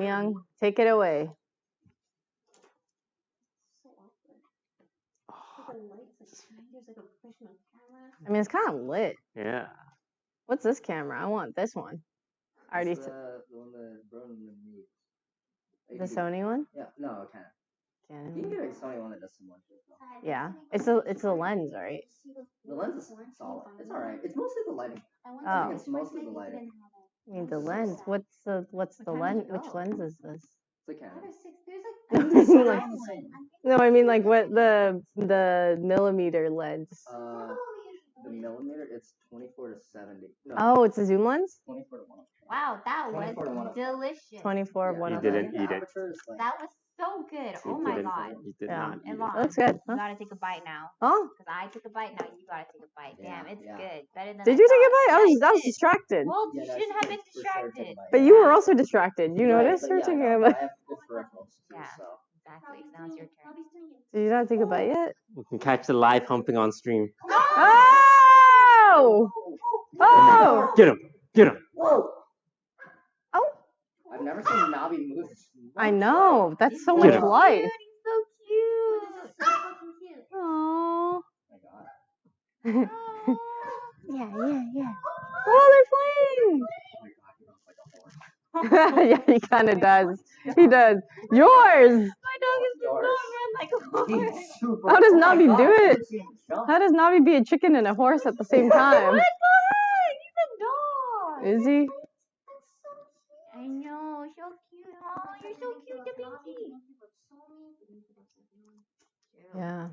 Myung, take it away. So awkward. Like the lights, like there's like a professional camera. I mean, it's kind of lit. Yeah. What's this camera? I want this one. I already It's s- the, the one that Broden made. the Sony one. Yeah, no, Canon. You can Canon. get a Sony one that does similar shit though. Yeah, it's a it's a lens, right? The The lens is orange solid. It's alright. It's mostly the lighting. I Oh. think it's mostly the lighting. Didn't have it. I mean, the so lens. sad. What's the what's What the time lens? you Which go? lens is this? It's a Five Canon. or six. There's like No, I I mean, like- five one. I'm No, I mean like what the the millimeter lens. Uh, probably the millimeter, it's 24 to 70. No, Oh, it's a zoom lens. 24 to 1. Wow, that was 24 to 1. delicious. Twenty four Yeah. one oh You of didn't them. eat it. Aperture That was so good. You Oh my god. You did Yeah. not eat it. Looks good. you gotta take a bite now. Oh, Cause I took a bite, now you gotta take a bite. Yeah, Damn, it's yeah. good. Better than did I you take a bite? I was I was distracted. Well, yeah, you no, shouldn't have can been for sure distracted. But you were also distracted. You Right, noticed but her yeah, taking no, a but bite. I have good peripherals too, Yeah. so. Exactly. Robbie's Now it's your it. turn. Robbie's doing it. Did you not take a bite yet? You can catch the live humping on stream. Oh! Oh! Get him. Get him. Oh! Whoa! Oh! I've never seen Navi move. I know. That's so Get much him. life. Cute, he's so cute. This is so fucking cute. Oh. Oh my god. yeah, yeah, yeah. Oh, they're playing. Oh, oh my god, he looks like a horse. yeah, he kind of does. He does. Yours. My dog is just Yours. not like a horse. How does oh my Navi do it? never seen him jump. How does Navi be a chicken and a horse at the same time? What? Go ahead. He's a dog. Is he? Know. So cute. Oh, you're so cute, the baby. Yeah.